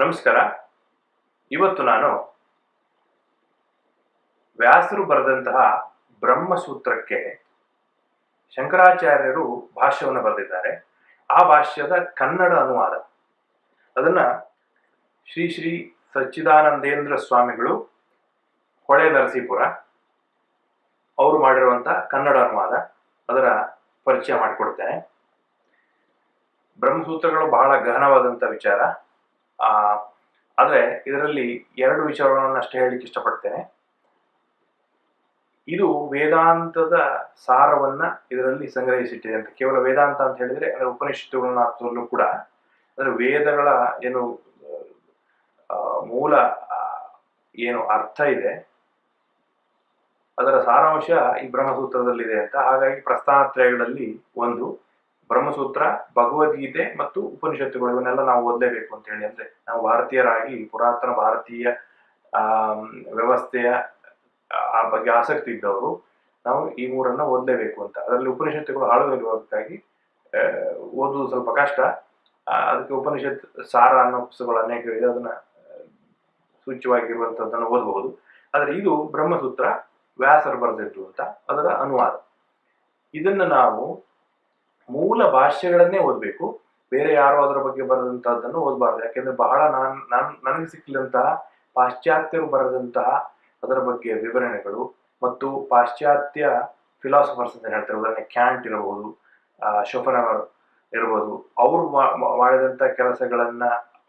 ನಮಸ್ಕಾರ. ಇವತ್ತು ನಾನು ವ್ಯಾಸರು ಬರೆದಂತಹ ಬ್ರಹ್ಮಸೂತ್ರಕ್ಕೆ ಶಂಕರಾಚಾರ್ಯರು ಭಾಷ್ಯವನ್ನು ಬರೆದಿದ್ದಾರೆ. ಆ ಭಾಷ್ಯದ ಕನ್ನಡ ಅನುವಾದ. ಅದನ್ನ ಶ್ರೀ ಶ್ರೀ ಸಚ್ಚಿದಾನಂದೇಂದ್ರ ಸ್ವಾಮಿಗಳು ಹೊಳೆ ನರಸೀಪುರ ಅವರು ಮಾಡಿರುವಂತಹ ಕನ್ನಡ ಅನುವಾದ. ಅದರ ಪರಿಚಯ ಮಾಡಿಕೊಡ್ತೇನೆ. ಬ್ರಹ್ಮಸೂತ್ರಗಳು ಬಹಳ ಗಹನವಾದಂಥ ವಿಚಾರ. ಆದರೆ ಇದರಲ್ಲಿ ಎರಡು ವಿಚಾರಗಳನ್ನು ಅಷ್ಟೇ ಹೇಳಲಿಕ್ಕೆ ಇಷ್ಟಪಡ್ತೇನೆ. ಇದು ವೇದಾಂತದ ಸಾರವನ್ನ ಇದರಲ್ಲಿ ಸಂಗ್ರಹಿಸಿಟ್ಟಿದೆ ಅಂತ ಕೇವಲ ವೇದಾಂತ ಅಂತ ಹೇಳಿದ್ರೆ ಅದರ ಉಪನಿಷತ್ತುಗಳನ್ನ ಅರ್ಥದಲ್ಲೂ ಕೂಡ ಅಂದ್ರೆ ವೇದಗಳ ಏನು ಆ, ಮೂಲ ಆ, ಏನು ಅರ್ಥ ಇದೆ. ಅದರ ಸಾರಾಂಶ ಈ ಬ್ರಹ್ಮಸೂತ್ರದಲ್ಲಿದೆ ಅಂತ ಹಾಗಾಗಿ ಪ್ರಸ್ಥಾನತ್ರಯಗಳಲ್ಲಿ ಒಂದು. ಬ್ರಹ್ಮಸೂತ್ರ ಭಗವದ್ಗೀತೆ ಮತ್ತು ಉಪನಿಷತ್ತುಗಳು ಇವನ್ನೆಲ್ಲ ನಾವು ಓದಲೇಬೇಕು ಅಂತ ಹೇಳಿ ಅಂದ್ರೆ ನಾವು ಭಾರತೀಯರಾಗಿ ಪುರಾತನ ಭಾರತೀಯ ವ್ಯವಸ್ಥೆಯ ಆ ಬಗ್ಗೆ ಆಸಕ್ತಿ ಇದ್ದವರು ನಾವು ಈ ಮೂರನ್ನ ಓದಲೇಬೇಕು ಅಂತ. ಅದರಲ್ಲಿ ಉಪನಿಷತ್ತುಗಳು ಹಾಳುವಿರುವುದಕ್ಕಾಗಿ ಆ, ಓದುವುದು ಸ್ವಲ್ಪ ಕಷ್ಟ. ಅದಕ್ಕೆ ಉಪನಿಷತ್ ಸಾರ ಅನ್ನೋ ಪುಸ್ತಕಗಳು ಅನೇಕ ಇದೆ. ಅದನ್ನ ಸೂಚ್ಯವಾಗಿರುವಂತದ್ದನ್ನು ಓದಬಹುದು. ಆದರೆ ಇದು ಬ್ರಹ್ಮಸೂತ್ರ ವ್ಯಾಸರು ಬರೆದಿದ್ದು ಅಂತ ಅದರ ಅನುವಾದ. ಇದನ್ನ ನಾವು ಮೂಲ ಭಾಷೆಗಳನ್ನೇ ಓದಬೇಕು. ಬೇರೆ ಯಾರು ಅದರ ಬಗ್ಗೆ ಬರೆದಂತಹದ್ದನ್ನು ಓದಬಾರ್ದು. ಯಾಕೆಂದ್ರೆ ಬಹಳ ನಾನು, ನಾನ್, ನನಗೆ ಸಿಕ್ಕಿದಂತಹ ಪಾಶ್ಚಾತ್ಯರು ಬರೆದಂತಹ ಅದರ ಬಗ್ಗೆ ವಿವರಣೆಗಳು ಮತ್ತು ಪಾಶ್ಚಾತ್ಯ ಫಿಲಾಸಫರ್ಸ್ ಅಂತ ಹೇಳ್ತಾರೆ. ಉದಾಹರಣೆ ಕ್ಯಾಂಟ್ ಇರಬಹುದು ಶೋಫನವರ್ ಇರಬಹುದು ಅವರು ಮಾ- ಮಾ- ಮಾಡಿದಂತ ಕೆಲಸಗಳನ್ನ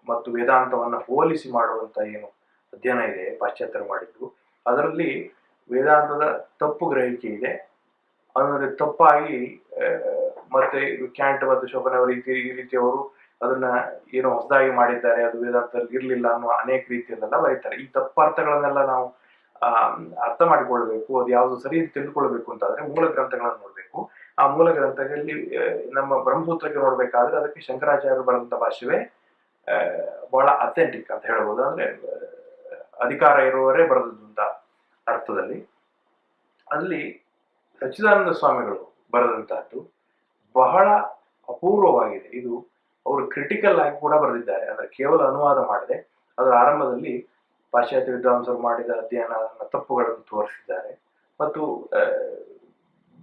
ಮತ್ತು ವೇದಾಂತವನ್ನ ಹೋಲಿಸಿ ಮಾಡುವಂತ ಏನು ಅಧ್ಯಯನ ಇದೆ, ಪಾಶ್ಚಾತ್ಯರು ಮಾಡಿದ್ದು. ಅದರಲ್ಲಿ ವೇದಾಂತದ ತಪ್ಪು ಗ್ರಹಿಕೆ ಇದೆ. ಅಂದರೆ ತಪ್ಪಾಗಿ ಮತ್ತೆ ಕ್ಯಾಂಟ್ ಮತ್ತು ಶೋಭನವರ್ ಈ ರೀತಿ- ಈ ರೀತಿಯವರು ಅದನ್ನ ಏನೋ ಹೊಸದಾಗಿ ಮಾಡಿದ್ದಾರೆ, ಅದು ವೇದಾಂತದಲ್ಲಿ ಇರಲಿಲ್ಲ ಅನ್ನೋ ಅನೇಕ ರೀತಿಯಲ್ಲೆಲ್ಲ ಬರೀತಾರೆ. ಈ ತಪ್ಪಾರ್ಥಗಳನ್ನೆಲ್ಲ ನಾವು ಅರ್ಥ ಮಾಡಿಕೊಳ್ಬೇಕು, ಅದು ಯಾವುದು ಸರಿ ತಿಳ್ಕೊಳ್ಬೇಕು ಅಂತಾದ್ರೆ ಮೂಲ ಗ್ರಂಥಗಳನ್ನು ನೋಡಬೇಕು. ಆ ಮೂಲ ಗ್ರಂಥಗಳಲ್ಲಿ ನಮ್ಮ ಬ್ರಹ್ಮಸೂತ್ರಕ್ಕೆ ನೋಡ್ಬೇಕಾದ್ರೆ ಅದಕ್ಕೆ ಶಂಕರಾಚಾರ್ಯರು ಬರೆದಂತ ಭಾಷೆವೇ ಬಹಳ ಅಥೆಂಟಿಕ್ ಅಂತ ಹೇಳ್ಬೋದು. ಅಂದ್ರೆ ಅಧಿಕಾರ ಇರುವವರೇ ಬರೆದದ್ದು ಅಂತ ಅರ್ಥದಲ್ಲಿ. ಅಲ್ಲಿ ಸಚ್ಚಿದಾನಂದ ಸ್ವಾಮಿಗಳು ಬರೆದಂತಹದ್ದು ಬಹಳ ಅಪೂರ್ವವಾಗಿದೆ. ಇದು ಅವರು ಕ್ರಿಟಿಕಲ್ ಆಗಿ ಕೂಡ ಬರೆದಿದ್ದಾರೆ. ಅಂದ್ರೆ ಕೇವಲ ಅನುವಾದ ಮಾಡದೆ ಅದರ ಆರಂಭದಲ್ಲಿ ಪಾಶ್ಚಾತ್ಯ ವಿದ್ವಾಂಸರು ಮಾಡಿದ ಅಧ್ಯಯನ ತಪ್ಪುಗಳನ್ನು ತೋರಿಸಿದ್ದಾರೆ. ಮತ್ತು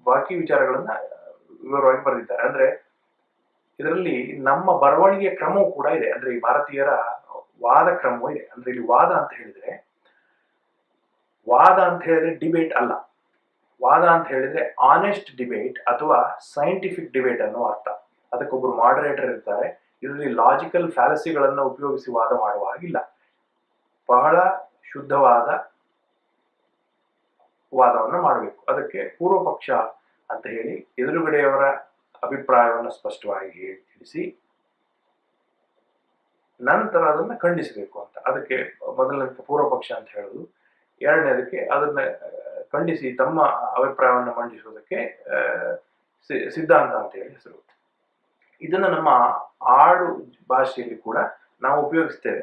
ಬಾಕಿ ವಿಚಾರಗಳನ್ನ ವಿವರವಾಗಿ ಬರೆದಿದ್ದಾರೆ. ಅಂದ್ರೆ ಇದರಲ್ಲಿ ನಮ್ಮ ಬರವಣಿಗೆ ಕ್ರಮವೂ ಕೂಡ ಇದೆ. ಅಂದ್ರೆ ಈ ಭಾರತೀಯರ ವಾದ ಕ್ರಮವೂ ಇದೆ. ಅಂದ್ರೆ ಇಲ್ಲಿ ವಾದ ಅಂತ ಹೇಳಿದ್ರೆ, ವಾದ ಅಂತ ಹೇಳಿದ್ರೆ ಡಿಬೇಟ್ ಅಲ್ಲ. ವಾದ ಅಂತ ಹೇಳಿದ್ರೆ ಆನೆಸ್ಟ್ ಡಿಬೇಟ್ ಅಥವಾ ಸೈಂಟಿಫಿಕ್ ಡಿಬೇಟ್ ಅನ್ನೋ ಅರ್ಥ. ಅದಕ್ಕೊಬ್ಬರು ಮಾಡರೇಟರ್ ಇರ್ತಾರೆ. ಇದರಲ್ಲಿ ಲಾಜಿಕಲ್ ಫ್ಯಾಲಸಿಗಳನ್ನು ಉಪಯೋಗಿಸಿ ವಾದ ಮಾಡುವ ಹಾಗಿಲ್ಲ. ಬಹಳ ಶುದ್ಧವಾದ ವಾದವನ್ನು ಮಾಡಬೇಕು. ಅದಕ್ಕೆ ಪೂರ್ವ ಪಕ್ಷ ಅಂತ ಹೇಳಿ ಎದುರುಗಡೆಯವರ ಅಭಿಪ್ರಾಯವನ್ನು ಸ್ಪಷ್ಟವಾಗಿ ಹೇಳಿ ತಿಳಿಸಿ, ನಂತರ ಅದನ್ನು ಖಂಡಿಸಬೇಕು ಅಂತ. ಅದಕ್ಕೆ ಮೊದಲನೇ ಪೂರ್ವ ಪಕ್ಷ ಅಂತ ಹೇಳುದು. ಎರಡನೇದಕ್ಕೆ ಅದನ್ನ ಖಂಡಿಸಿ ತಮ್ಮ ಅಭಿಪ್ರಾಯವನ್ನು ಮಂಡಿಸುವುದಕ್ಕೆ ಸಿದ್ಧಾಂತ ಅಂತ ಹೇಳಿ ಹೆಸರು ಇದನ್ನ ನಮ್ಮ ಆಡು ಭಾಷೆಯಲ್ಲಿ ಕೂಡ ನಾವು ಉಪಯೋಗಿಸ್ತೇವೆ.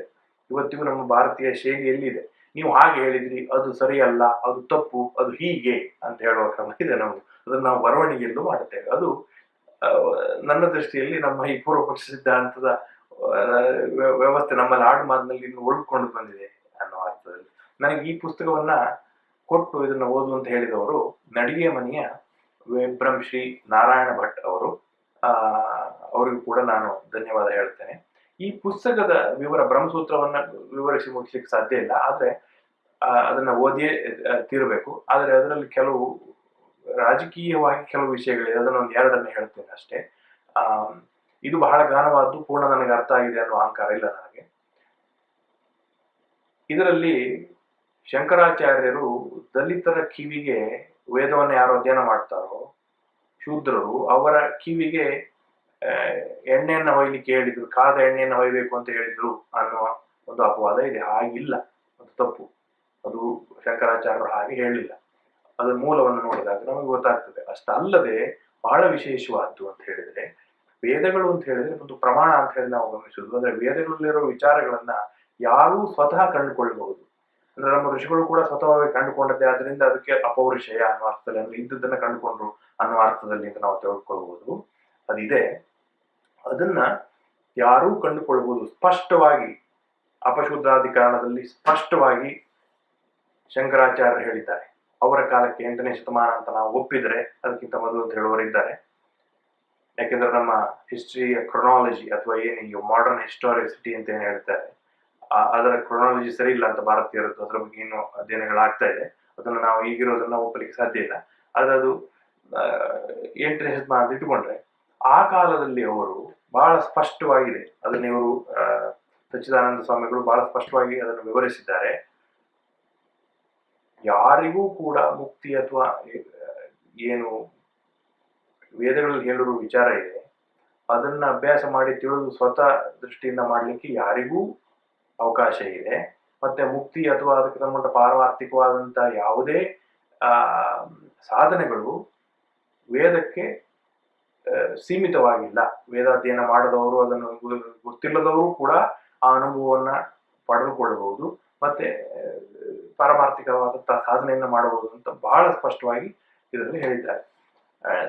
ಇವತ್ತಿಗೂ ನಮ್ಮ ಭಾರತೀಯ ಶೈಲಿಯಲ್ಲಿ ಇದೆ ನೀವು ಹಾಗೆ ಹೇಳಿದ್ರಿ, ಅದು ಸರಿಯಲ್ಲ, ಅದು ತಪ್ಪು, ಅದು ಹೀಗೆ ಅಂತ ಹೇಳುವ ಕ್ರಮ ಇದೆ ನಾವು ಅದನ್ನು ನಾವು ಬರವಣಿಗೆಯಲ್ಲೂ ಮಾಡುತ್ತೇವೆ. ಅದು ನನ್ನ ದೃಷ್ಟಿಯಲ್ಲಿ ನಮ್ಮ ಈ ಪೂರ್ವ ಪಕ್ಷ ಸಿದ್ಧಾಂತದ ವ್ಯವಸ್ಥೆ ನಮ್ಮಲ್ಲಿ ಆಡು ಮಾತಿನಲ್ಲಿ ಇನ್ನು ಉಳ್ಕೊಂಡು ಬಂದಿದೆ ಅನ್ನೋ ಅರ್ಥದಲ್ಲಿ. ನನಗೆ ಈ ಪುಸ್ತಕವನ್ನ ಕೊಟ್ಟು ಇದನ್ನ ಓದು ಅಂತ ಹೇಳಿದವರು ನಡಿಗೆ ಮನೆಯ ವಿಭ್ರಂ ಶ್ರೀ ನಾರಾಯಣ ಭಟ್ ಅವರು. ಅವರಿಗೂ ಕೂಡ ನಾನು ಧನ್ಯವಾದ ಹೇಳ್ತೇನೆ. ಈ ಪುಸ್ತಕದ ವಿವರ, ಬ್ರಹ್ಮಸೂತ್ರವನ್ನ ವಿವರಿಸಿ ಮುಗಿಸ್ಲಿಕ್ಕೆ ಸಾಧ್ಯ ಇಲ್ಲ, ಆದ್ರೆ ಅದನ್ನ ಓದಿಯೇ ತೀರಬೇಕು. ಆದ್ರೆ ಅದರಲ್ಲಿ ಕೆಲವು ರಾಜಕೀಯವಾಗಿ ಕೆಲವು ವಿಷಯಗಳಿದೆ, ಅದನ್ನ ಒಂದು ಎರಡನ್ನ ಹೇಳ್ತೇನೆ ಅಷ್ಟೇ. ಇದು ಬಹಳ ಗಾನವಾದ್ದು ಪೂರ್ಣ ನನಗೆ ಅರ್ಥ ಆಗಿದೆ ಅನ್ನೋ ಅಹಂಕಾರ ಇಲ್ಲ ನನಗೆ. ಇದರಲ್ಲಿ ಶಂಕರಾಚಾರ್ಯರು ದಲಿತರ ಕಿವಿಗೆ ವೇದವನ್ನು ಯಾರು ಅಧ್ಯಯನ ಮಾಡ್ತಾರೋ ಶೂದ್ರರು ಅವರ ಕಿವಿಗೆ ಎಣ್ಣೆಯನ್ನು ಹೊಯ್ಲಿಕ್ಕೆ ಹೇಳಿದ್ರು, ಕಾದ ಎಣ್ಣೆಯನ್ನು ಹೊಯ್ಬೇಕು ಅಂತ ಹೇಳಿದ್ರು ಅನ್ನುವ ಒಂದು ಅಪವಾದ ಇದೆ. ಹಾಗಿಲ್ಲ, ಅದು ತಪ್ಪು. ಅದು ಶಂಕರಾಚಾರ್ಯರು ಹಾಗೆ ಹೇಳಿಲ್ಲ. ಅದರ ಮೂಲವನ್ನು ನೋಡಿದಾಗ ನಮಗೆ ಗೊತ್ತಾಗ್ತದೆ. ಅಷ್ಟಲ್ಲದೆ ಬಹಳ ವಿಶೇಷವಾದ್ದು ಅಂತ ಹೇಳಿದ್ರೆ, ವೇದಗಳು ಅಂತ ಹೇಳಿದ್ರೆ ಒಂದು ಪ್ರಮಾಣ ಅಂತ ಹೇಳಿ ನಾವು ಗಮನಿಸುವುದು. ಅಂದ್ರೆ ವೇದಗಳಲ್ಲಿರೋ ವಿಚಾರಗಳನ್ನ ಯಾರೂ ಸ್ವತಃ ಕಂಡುಕೊಳ್ಳಬಹುದು. ಅಂದ್ರೆ ನಮ್ಮ ಋಷಿಗಳು ಕೂಡ ಸ್ವತಃವಾಗಿ ಕಂಡುಕೊಂಡದ್ದೇ ಆದ್ರಿಂದ ಅದಕ್ಕೆ ಅಪೌರುಷಯ ಅನ್ನೋ ಅರ್ಥದಲ್ಲಿ, ಅಂದ್ರೆ ಇದ್ದದನ್ನ ಕಂಡುಕೊಂಡ್ರು ಅನ್ನೋ ಅರ್ಥದಲ್ಲಿ ಅಂತ ನಾವು ತೆಗೆದುಕೊಳ್ಬಹುದು ಅದಿದೆ. ಅದನ್ನ ಯಾರೂ ಕಂಡುಕೊಳ್ಬಹುದು ಸ್ಪಷ್ಟವಾಗಿ, ಅಪಶುದ್ಧಾಧಿಕಾರಣದಲ್ಲಿ ಸ್ಪಷ್ಟವಾಗಿ ಶಂಕರಾಚಾರ್ಯರು ಹೇಳಿದ್ದಾರೆ. ಅವರ ಕಾಲಕ್ಕೆ ಎಂಟನೇ ಶತಮಾನ ಅಂತ ನಾವು ಒಪ್ಪಿದರೆ ಅದಕ್ಕಿಂತ ಮೊದಲು ಅಂತ ಹೇಳುವರಿದ್ದಾರೆ ಯಾಕೆಂದ್ರೆ ನಮ್ಮ ಹಿಸ್ಟ್ರಿಯ ಕ್ರೊನಾಲಜಿ ಅಥವಾ ಏನು ಮಾಡರ್ನ್ ಹಿಸ್ಟಾರಿಸಿಟಿ ಅಂತ ಏನು ಹೇಳ್ತಾರೆ? ಅದರ ಕ್ರೊನಾಲಜಿ ಸರಿ ಇಲ್ಲ ಅಂತ ಭಾರತೀಯರದ್ದು ಅದರ ಬಗ್ಗೆ ಏನು ಅಧ್ಯಯನಗಳಾಗ್ತಾ ಇದೆ. ಅದನ್ನು ನಾವು ಈಗಿರೋದನ್ನ ಒಪ್ಪಲಿಕ್ಕೆ ಸಾಧ್ಯ ಇಲ್ಲ. ಆದ್ರೆ ಅದು ಶತಮಾನ ಅಂತ ಇಟ್ಟುಕೊಂಡ್ರೆ, ಆ ಕಾಲದಲ್ಲಿ ಅವರು ಬಹಳ ಸ್ಪಷ್ಟವಾಗಿದೆ. ಅದನ್ನ ಇವರು ಸಚ್ಚಿದಾನಂದ ಸ್ವಾಮಿಗಳು ಬಹಳ ಸ್ಪಷ್ಟವಾಗಿ ಅದನ್ನು ವಿವರಿಸಿದ್ದಾರೆ. ಯಾರಿಗೂ ಕೂಡ ಮುಕ್ತಿ ಅಥವಾ ಏನು ವೇದಗಳಲ್ಲಿ ಹೇಳಿರುವ ವಿಚಾರ ಇದೆ. ಅದನ್ನ ಅಭ್ಯಾಸ ಮಾಡಿ ತಿಳಿದು ಸ್ವತಃ ದೃಷ್ಟಿಯಿಂದ ಮಾಡಲಿಕ್ಕೆ ಯಾರಿಗೂ ಅವಕಾಶ ಇದೆ. ಮತ್ತೆ ಮುಕ್ತಿ ಅಥವಾ ಅದಕ್ಕೆ ಸಂಬಂಧ ಪಾರಮಾರ್ಥಿಕವಾದಂಥ ಯಾವುದೇ ಸಾಧನೆಗಳು ವೇದಕ್ಕೆ ಸೀಮಿತವಾಗಿಲ್ಲ. ವೇದಾಧ್ಯಯನ ಮಾಡದವರು ಅದನ್ನು ಗೊತ್ತಿಲ್ಲದವರು ಕೂಡ ಆ ಅನುಭವವನ್ನ ಪಡೆದುಕೊಳ್ಳಬಹುದು. ಮತ್ತೆ ಪಾರಮಾರ್ಥಿಕವಾದಂತಹ ಸಾಧನೆಯನ್ನು ಮಾಡಬಹುದು ಅಂತ ಬಹಳ ಸ್ಪಷ್ಟವಾಗಿ ಇದರಲ್ಲಿ ಹೇಳಿದ್ದಾರೆ.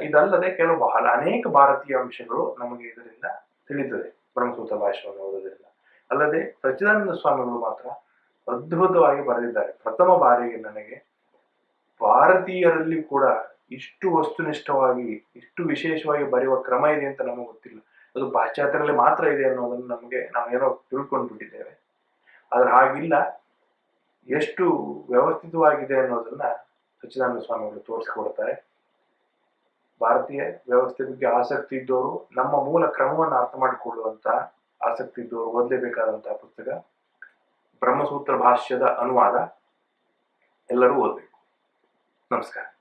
ಇದಲ್ಲದೆ ಕೆಲವು ಬಹಳ ಅನೇಕ ಭಾರತೀಯ ಅಂಶಗಳು ನಮಗೆ ಇದರಿಂದ ತಿಳಿತದೆ ಬ್ರಹ್ಮಸೂತ್ರ ಭಾಷೆಯನ್ನು ಓದೋದ್ರಿಂದ. ಅಲ್ಲದೆ ಸಚ್ಚಿದಾನಂದ ಸ್ವಾಮಿಗಳು ಮಾತ್ರ ಅದ್ಭುತವಾಗಿ ಬರೆದಿದ್ದಾರೆ. ಪ್ರಥಮ ಬಾರಿಗೆ ನನಗೆ ಭಾರತೀಯರಲ್ಲಿ ಕೂಡ ಇಷ್ಟು ವಸ್ತುನಿಷ್ಠವಾಗಿ, ಇಷ್ಟು ವಿಶೇಷವಾಗಿ ಬರೆಯುವ ಕ್ರಮ ಇದೆ ಅಂತ ನಮಗೆ ಗೊತ್ತಿಲ್ಲ. ಅದು ಪಾಶ್ಚಾತ್ಯರಲ್ಲಿ ಮಾತ್ರ ಇದೆ ಅನ್ನೋದನ್ನು ನಮಗೆ ನಾವೇನೋ ತಿಳ್ಕೊಂಡು ಬಿಟ್ಟಿದ್ದೇವೆ ಆದ್ರೆ ಹಾಗಿಲ್ಲ. ಎಷ್ಟು ವ್ಯವಸ್ಥಿತವಾಗಿದೆ ಅನ್ನೋದನ್ನ ಸಚ್ಚಿದಾನಂದ ಸ್ವಾಮಿಗಳು ತೋರಿಸ್ಕೊಡ್ತಾರೆ. ಭಾರತೀಯ ವ್ಯವಸ್ಥೆ ಬಗ್ಗೆ ಆಸಕ್ತಿ ಇದ್ದವರು ನಮ್ಮ ಮೂಲ ಕ್ರಮವನ್ನು ಅರ್ಥ ಮಾಡಿಕೊಳ್ಳುವಂತ ಆಸಕ್ತಿ ಇದ್ದವರು ಓದಲೇಬೇಕಾದಂತಹ ಪುಸ್ತಕ. ಬ್ರಹ್ಮಸೂತ್ರ ಭಾಷ್ಯದ ಅನುವಾದ. ಎಲ್ಲರೂ ಓದಬೇಕು. ನಮಸ್ಕಾರ.